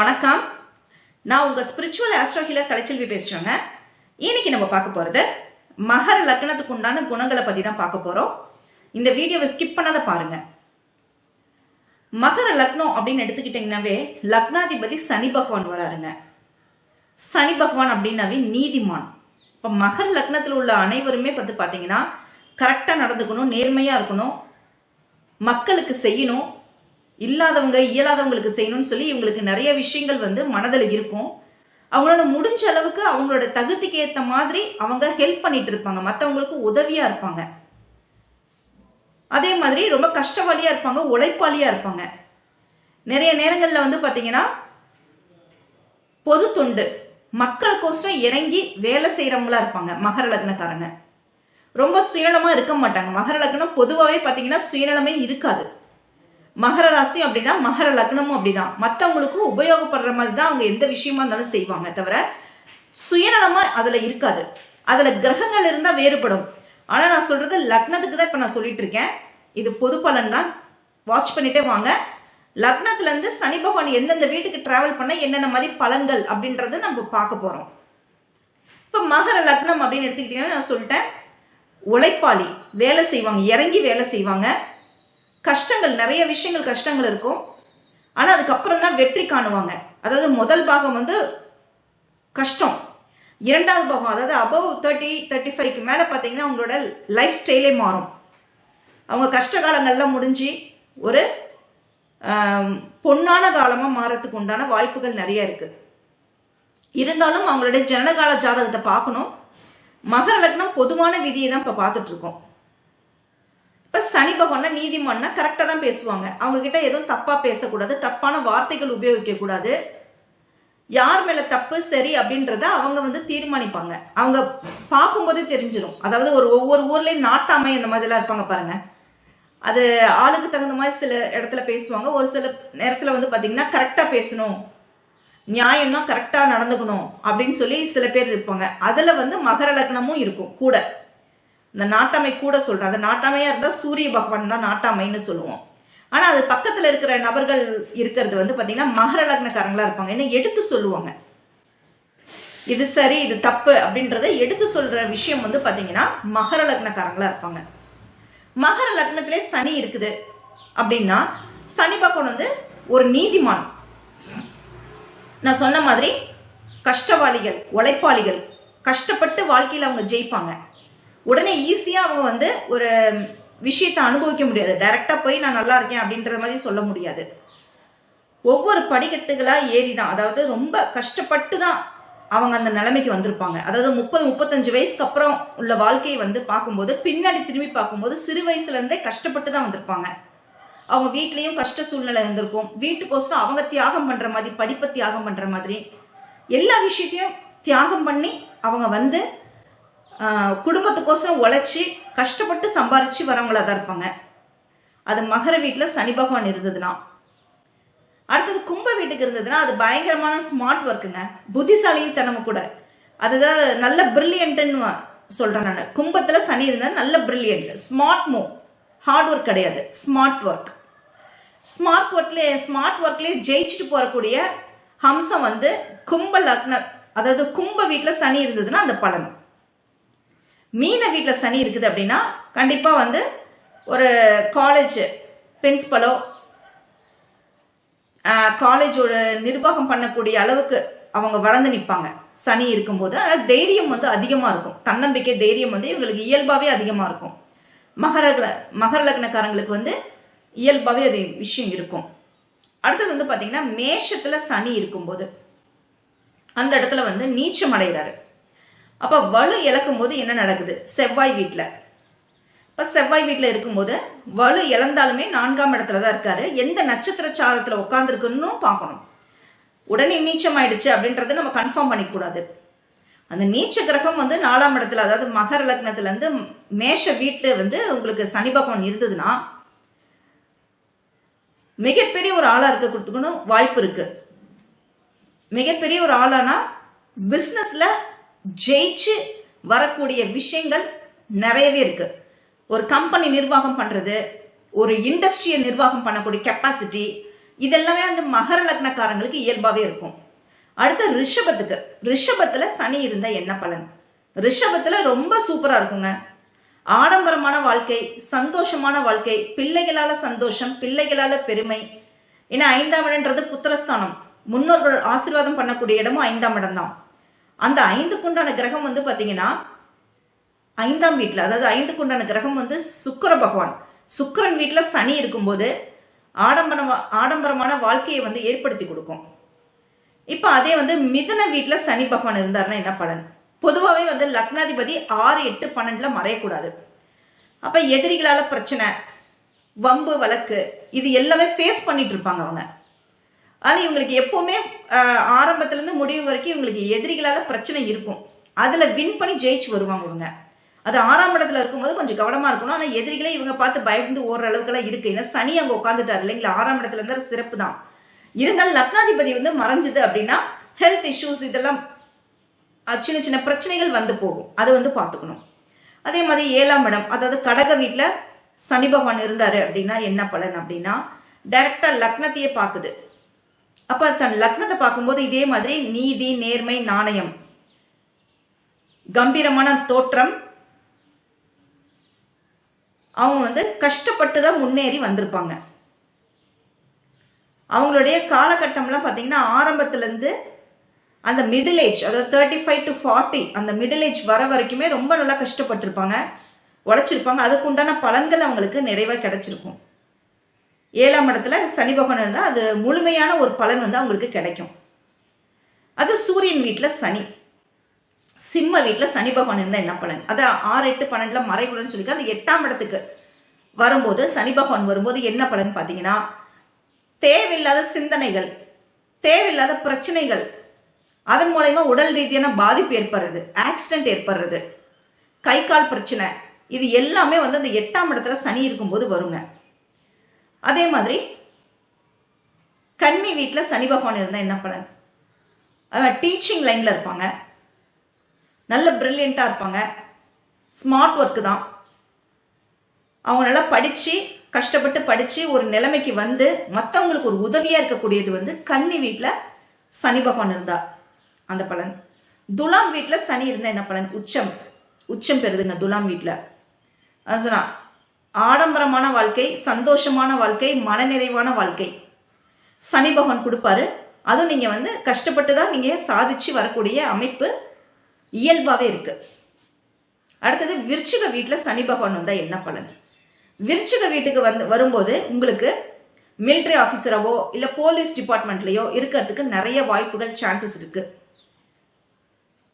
வணக்கம். நான் உங்க ஸ்பிரிச்சுவல் ஆஸ்ட்ரோ ஹீலர் கலைச்செல்வி பேசுறேங்க. இன்னைக்கு நம்ம பார்க்க போறது மகர லக்னத்துக்கு உண்டான குணங்களை பத்தி தான் பார்க்க போறோம். இந்த வீடியோவை ஸ்கிப் பண்ணாத பாருங்க. மகர லக்னம் அப்படின்னு எடுத்துக்கிட்டீங்கன்னாவே லக்னாதிபதி சனி பகவான் வராருங்க. சனி பகவான் அப்படின்னாவே நீதிமான். இப்போ மகர லக்னத்தில் உள்ள அனைவருமே வந்து பார்த்தீங்கன்னா கரெக்டாக நடந்துக்கணும் நேர்மையாக இருக்கணும் மக்களுக்கு செய்யணும் இல்லாதவங்க இயலாதவங்களுக்கு செய்யணும்னு சொல்லி இவங்களுக்கு நிறைய விஷயங்கள் வந்து மனதில் இருக்கும். அவங்களோட முடிஞ்ச அளவுக்கு அவங்களோட தகுதிக்கு ஏற்ற மாதிரி அவங்க ஹெல்ப் பண்ணிட்டு இருப்பாங்க. மற்றவங்களுக்கு உதவியா இருப்பாங்க. அதே மாதிரி ரொம்ப கஷ்டவாளியா இருப்பாங்க உழைப்பாளியா இருப்பாங்க. நிறைய நேரங்களில் வந்து பார்த்தீங்கன்னா பொது தொண்டு. மக்களுக்கோசரம் இறங்கி வேலை செய்கிறவங்களா இருப்பாங்க மகர லக்னக்காரங்க. ரொம்ப சுயநலமாக இருக்க மாட்டாங்க. மகர லக்னம் பொதுவாகவே பார்த்தீங்கன்னா சுயநலமே இருக்காது. மகர ராசியும் அப்படிதான் மகர லக்னமும் அப்படிதான். மற்றவங்களுக்கும் உபயோகப்படுற மாதிரி தான் அவங்க எந்த விஷயமா இருந்தாலும் செய்வாங்க தவிர சுயநலமா அதுல இருக்காது. அதுல கிரகங்கள் இருந்தா வேறுபடும். ஆனா நான் சொல்றது லக்னத்துக்கு தான் இப்ப நான் சொல்லிட்டு இருக்கேன். இது பொது பலன் தான். வாட்ச் பண்ணிட்டே வாங்க. லக்னத்துல இருந்து சனி பகவான் எந்தெந்த வீட்டுக்கு டிராவல் பண்ண என்னென்ன மாதிரி பலன்கள் அப்படின்றத நம்ம பார்க்க போறோம். இப்ப மகர லக்னம் அப்படின்னு எடுத்துக்கிட்டீங்கன்னா நான் சொல்லிட்டேன். உழைப்பாளி வேலை செய்வாங்க இறங்கி வேலை செய்வாங்க. கஷ்டங்கள் நிறைய விஷயங்கள் கஷ்டங்கள் இருக்கும். ஆனால் அதுக்கப்புறம் தான் வெற்றி காணுவாங்க. அதாவது முதல் பாகம் வந்து கஷ்டம். இரண்டாவது பாகம் அதாவது அபவ் தேர்ட்டி தேர்ட்டி ஃபைவ்க்கு மேலே பார்த்தீங்கன்னா அவங்களோட லைஃப் ஸ்டைலே மாறும். அவங்க கஷ்ட காலங்கள்லாம் முடிஞ்சு ஒரு பொண்ணான பொன்னான காலமாக மாறத்துக்கு உண்டான வாய்ப்புகள் நிறைய இருக்குது இருந்தாலும் அவங்களுடைய ஜனகால ஜாதகத்தை பார்க்கணும். மகர லக்னம் பொதுவான விதியை தான் இப்போ பார்த்துட்ருக்கோம் இப்ப சனி பகவான்னா நீதிமான்னா கரெக்டா தான் பேசுவாங்க. அவங்க கிட்ட எதுவும் தப்பா பேசக்கூடாது தப்பான வார்த்தைகள் உபயோகிக்க கூடாது யார் மேல தப்பு சரி அப்படின்றத அவங்க வந்து தீர்மானிப்பாங்க. அவங்க பார்க்கும்போதே தெரிஞ்சிடும் அதாவது ஒரு ஒவ்வொரு ஊர்லயும் நாட்டாமை அந்த மாதிரிலாம் இருப்பாங்க பாருங்க. அது ஆளுக்கு தகுந்த மாதிரி சில இடத்துல பேசுவாங்க. ஒரு சில நேரத்துல வந்து பாத்தீங்கன்னா கரெக்டா பேசணும். நியாயம்னா கரெக்டா நடந்துக்கணும் அப்படின்னு சொல்லி சில பேர் இருப்பாங்க. அதுல வந்து மகர லக்னமும் இருக்கும் கூட. இந்த நாட்டாமை கூட சொல்றேன். அந்த நாட்டாமையா இருந்தா சூரிய பகவான் தான் நாட்டாமைன்னு சொல்லுவோம். ஆனா அது பக்கத்துல இருக்கிற நபர்கள் இருக்கிறது வந்து பாத்தீங்கன்னா மகர லக்னக்காரங்களா இருப்பாங்க. என்ன எடுத்து சொல்லுவாங்க. இது சரி இது தப்பு அப்படின்றத எடுத்து சொல்ற விஷயம் வந்து பாத்தீங்கன்னா மகர லக்னக்காரங்களா இருப்பாங்க. மகர லக்னத்திலே சனி இருக்குது அப்படின்னா சனி பகவான் வந்து ஒரு நீதிமான். நான் சொன்ன மாதிரி கஷ்டவாளிகள் உழைப்பாளிகள் கஷ்டப்பட்டு வாழ்க்கையில் அவங்க ஜெயிப்பாங்க. உடனே ஈஸியாக அவங்க வந்து ஒரு விஷயத்தை அனுபவிக்க முடியாது. டைரக்டாக போய் நான் நல்லா இருக்கேன் அப்படின்ற மாதிரி சொல்ல முடியாது. ஒவ்வொரு படிக்கட்டுகளாக ஏறி தான் அதாவது ரொம்ப கஷ்டப்பட்டு தான் அவங்க அந்த நிலைமைக்கு வந்திருப்பாங்க. அதாவது முப்பது முப்பத்தஞ்சு வயசுக்கு அப்புறம் உள்ள வாழ்க்கையை வந்து பார்க்கும்போது பின்னாடி திரும்பி பார்க்கும்போது சிறு வயசுலேருந்தே கஷ்டப்பட்டு தான் வந்திருப்பாங்க. அவங்க வீட்லேயும் கஷ்ட சூழ்நிலை இருந்திருக்கும். வீட்டுக்கோசரம் அவங்க தியாகம் பண்ணுற மாதிரி படிப்பை தியாகம் பண்ணுற மாதிரி எல்லா விஷயத்தையும் தியாகம் பண்ணி அவங்க வந்து குடும்பத்துக்கோசரம் உழைச்சி கஷ்டப்பட்டு சம்பாரிச்சு வரவங்களா தான் இருப்பாங்க. அது மகர வீட்டில் சனி பகவான் இருந்ததுன்னா. அடுத்தது கும்ப வீட்டுக்கு இருந்ததுன்னா அது பயங்கரமான ஸ்மார்ட் ஒர்க்குங்க புத்திசாலியும் தினமும் கூட. அதுதான் நல்ல பிரில்லியன்ட்னு சொல்றேன் நான். கும்பத்தில் சனி இருந்தால் நல்ல brilliant smart move hard work கிடையாது. ஸ்மார்ட் ஒர்க் ஸ்மார்ட் ஒர்க்லேயே ஸ்மார்ட் ஒர்க்லேயே ஜெயிச்சுட்டு போகக்கூடிய ஹம்சம் வந்து கும்ப லக்ன அதாவது கும்ப வீட்டில் சனி இருந்ததுன்னா அந்த பலன். மீன வீட்டில் சனி இருக்குது அப்படின்னா கண்டிப்பாக வந்து ஒரு காலேஜ் பிரின்சிபலோ காலேஜோட நிர்வாகம் பண்ணக்கூடிய அளவுக்கு அவங்க வளர்ந்து நிற்பாங்க சனி இருக்கும்போது அதனால் தைரியம் வந்து அதிகமாக இருக்கும். தன்னம்பிக்கை தைரியம் வந்து இவங்களுக்கு இயல்பாகவே அதிகமாக இருக்கும். மகர மகர லக்னக்காரங்களுக்கு வந்து இயல்பாகவே அது விஷயம் இருக்கும். அடுத்தது வந்து பார்த்தீங்கன்னா மேஷத்தில் சனி இருக்கும்போது அந்த இடத்துல வந்து நீச்சம் அடைகிறாரு. அப்போ வலு இழக்கும் போது என்ன நடக்குது? செவ்வாய் வீட்டில் இப்போ செவ்வாய் வீட்டில் இருக்கும்போது வலு இழந்தாலுமே நான்காம் இடத்துல தான் இருக்காரு. எந்த நட்சத்திர சாரத்தில் உட்காந்துருக்குன்னு பார்க்கணும். உடனே நீச்சம் ஆயிடுச்சு அப்படின்றத நம்ம கன்ஃபார்ம் பண்ணிக்கூடாது அந்த நீச்ச கிரகம் வந்து நாலாம் இடத்துல அதாவது மகர லக்னத்துல இருந்து மேஷ வீட்டில் வந்து உங்களுக்கு சனி பகவான் இருந்ததுன்னா மிகப்பெரிய ஒரு ஆளா கொடுத்துக்கணும் வாய்ப்பு இருக்கு. மிகப்பெரிய ஒரு ஆளானா பிஸ்னஸில் ஜெயிச்சு வரக்கூடிய விஷயங்கள் நிறையவே இருக்கு. ஒரு கம்பெனி நிர்வாகம் பண்றது ஒரு இண்டஸ்ட்ரியை நிர்வாகம் பண்ணக்கூடிய கெப்பாசிட்டி இதெல்லாமே வந்து மகர லக்னக்காரங்களுக்கு இயல்பாவே இருக்கும். அடுத்து ரிஷபத்துக்கு. ரிஷபத்துல சனி இருந்தா என்ன பலன்? ரிஷபத்துல ரொம்ப சூப்பரா இருக்குங்க. ஆடம்பரமான வாழ்க்கை சந்தோஷமான வாழ்க்கை பிள்ளைகளால சந்தோஷம் பிள்ளைகளால பெருமை. ஏன்னா ஐந்தாம் இடம்ன்றது புத்திரஸ்தானம். முன்னோர்கள் ஆசீர்வாதம் பண்ணக்கூடிய இடமும் ஐந்தாம் இடம் தான் அந்த ஐந்துக்குண்டான கிரகம் வந்து பாத்தீங்கன்னா ஐந்தாம் வீட்டில் அதாவது ஐந்துக்குண்டான கிரகம் வந்து சுக்கர பகவான். சுக்கரன் வீட்டில் சனி இருக்கும்போது ஆடம்பரம் ஆடம்பரமான வாழ்க்கையை வந்து ஏற்படுத்தி கொடுக்கும். இப்போ அதே வந்து மிதுன வீட்டில் சனி பகவான் இருந்தாருன்னா என்ன பலன்? பொதுவாகவே வந்து லக்னாதிபதி ஆறு எட்டு பன்னெண்டுல மறையக்கூடாது. அப்ப எதிரிகளால பிரச்சனை வம்பு வழக்கு இது எல்லாமே ஃபேஸ் பண்ணிட்டு இருப்பாங்க அவங்க. ஆனால் இவங்களுக்கு எப்போவுமே ஆரம்பத்துலேருந்து முடிவு வரைக்கும் இவங்களுக்கு எதிரிகளால் பிரச்சனை இருக்கும். அதில் வின் பண்ணி ஜெயிச்சு வருவாங்க இவங்க. அது ஆறாம் இடத்துல இருக்கும்போது கொஞ்சம் கவனமாக இருக்கணும். ஆனால் எதிரிகளே இவங்க பார்த்து பயந்து ஓடுற அளவுக்குலாம் இருக்கு. ஏன்னா சனி அங்கே உட்காந்துட்டாரு இல்லைங்களா? ஆறாம் இடத்துல இருந்தால் சிறப்பு தான். இருந்தாலும் லக்னாதிபதி வந்து மறைஞ்சது அப்படின்னா ஹெல்த் இஷ்யூஸ் இதெல்லாம் சின்ன சின்ன பிரச்சனைகள் வந்து போகும். அதை வந்து பார்த்துக்கணும். அதே மாதிரி ஏழாம் இடம் அதாவது கடக வீட்டில் சனி பகவான் இருந்தார் அப்படின்னா என்ன பலன் அப்படின்னா டைரக்டாக லக்னத்தையே பார்க்குது. அப்ப தன் லக்னத்தை பார்க்கும்போது இதே மாதிரி நீதி நேர்மை நாணயம். கம்பீரமான தோற்றம். அவங்க வந்து கஷ்டப்பட்டு தான் முன்னேறி வந்திருப்பாங்க. அவங்களுடைய காலகட்டம்லாம் பார்த்தீங்கன்னா ஆரம்பத்துலேருந்து அந்த மிடில் ஏஜ் அதாவது thirty five to forty middle middle age வர வரைக்குமே ரொம்ப நல்லா கஷ்டப்பட்டிருப்பாங்க உழைச்சிருப்பாங்க. அதுக்கு உண்டான பலன்கள் அவங்களுக்கு நிறைவாக கிடைச்சிருக்கும். ஏழாம் இடத்துல சனி பகவான் இருந்தால் அது முழுமையான ஒரு பலன் வந்து அவங்களுக்கு கிடைக்கும். அது சூரியன் வீட்டில் சனி. சிம்ம வீட்டில் சனி பகவான் இருந்தால் என்ன பலன்? அது ஆறு எட்டு பன்னெண்டில் மறைகுடன் சொல்லி அந்த எட்டாம் இடத்துக்கு வரும்போது சனி பகவான் வரும்போது என்ன பலன் பார்த்தீங்கன்னா தேவையில்லாத சிந்தனைகள் தேவையில்லாத பிரச்சனைகள் அதன் மூலயமா உடல் ரீதியான பாதிப்பு ஏற்படுறது ஆக்சிடென்ட் ஏற்படுறது கை கால் பிரச்சனை இது எல்லாமே வந்து அந்த எட்டாம் இடத்துல சனி இருக்கும்போது வருங்க. அதே மாதிரி கன்னி வீட்டில் சனி பகவான் இருந்தால் என்ன பலன்? அவன் டீச்சிங் லைனில் இருப்பாங்க. நல்ல ப்ரில்லியண்ட்டாக இருப்பாங்க. ஸ்மார்ட் ஒர்க்கு தான். அவங்க நல்லா படித்து கஷ்டப்பட்டு படித்து ஒரு நிலைமைக்கு வந்து மற்றவங்களுக்கு ஒரு உதவியாக இருக்கக்கூடியது வந்து கன்னி வீட்டில் சனி பகவான் இருந்தா அந்த பலன். துலாம் வீட்டில் சனி இருந்தால் என்ன பலன்? உச்சம். உச்சம் பெறுதுங்க துலாம் வீட்டில் அது சொன்னா ஆடம்பரமான வாழ்க்கை சந்தோஷமான வாழ்க்கை மனநிறைவான வாழ்க்கை. சனி பகவான் கொடுப்பாரு. அதுவும் நீங்கள் வந்து கஷ்டப்பட்டு தான் நீங்கள் சாதிச்சு வரக்கூடிய அமைப்பு இயல்பாகவே இருக்கு. அடுத்தது விருச்சிக வீட்டில் சனி பகவான் வந்தால் என்ன பலன்? விருச்சிக வீட்டுக்கு வந்து வரும்போது உங்களுக்கு மிலிட்ரி ஆஃபீஸராவோ இல்லை போலீஸ் டிபார்ட்மெண்ட்லேயோ இருக்கிறதுக்கு நிறைய வாய்ப்புகள் சான்சஸ் இருக்கு.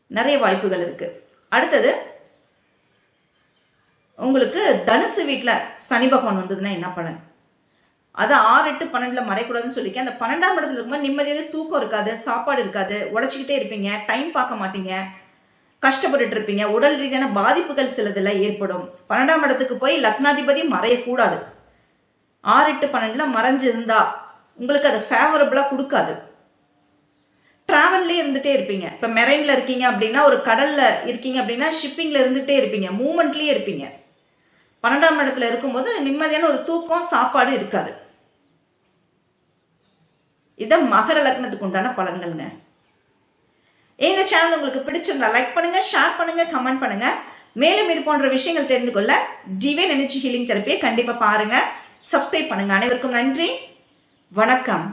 நிறைய வாய்ப்புகள் இருக்கு. அடுத்தது உங்களுக்கு தனுசு வீட்டில் சனி பகவான் வந்ததுன்னா என்ன பலன்? அது ஆறு எட்டு பன்னெண்டுல மறைக்கூடாதுன்னு சொல்லிக்க அந்த பன்னெண்டாம் இடத்துல இருக்கும்போது நிம்மதியாக தூக்கம் இருக்காது சாப்பாடு இருக்காது உழைச்சிக்கிட்டே இருப்பீங்க டைம் பார்க்க மாட்டீங்க கஷ்டப்பட்டுட்டு இருப்பீங்க உடல் ரீதியான பாதிப்புகள் சிலதுல ஏற்படும். பன்னெண்டாம் இடத்துக்கு போய் லக்னாதிபதி மறையக்கூடாது. ஆறு எட்டு பன்னெண்டுல மறைஞ்சிருந்தா உங்களுக்கு அதை ஃபேவரபிளா கொடுக்காது. டிராவல்லே இருந்துட்டே இருப்பீங்க. இப்ப மெரைன்ல இருக்கீங்க அப்படின்னா ஒரு கடல்ல இருக்கீங்க அப்படின்னா ஷிப்பிங்ல இருந்துட்டே இருப்பீங்க. மூமெண்ட்லயே இருப்பீங்க. பன்னெண்டாம் இடத்துல இருக்கும்போது நிம்மதியான ஒரு தூக்கம் சாப்பாடு இருக்காது. இதான் மகர லக்னத்துக்கு உண்டான பலன்கள்ங்க. எங்க சேனல் உங்களுக்கு பிடிச்சிருந்தா லைக் பண்ணுங்க ஷேர் பண்ணுங்க கமெண்ட் பண்ணுங்க. மேலும் இது போன்ற விஷயங்கள் தெரிந்து கொள்ள டிவைன் எனர்ஜி ஹீலிங் தெரப்பியை கண்டிப்பா பாருங்க. சப்ஸ்கிரைப் பண்ணுங்க. அனைவருக்கும் நன்றி. வணக்கம்.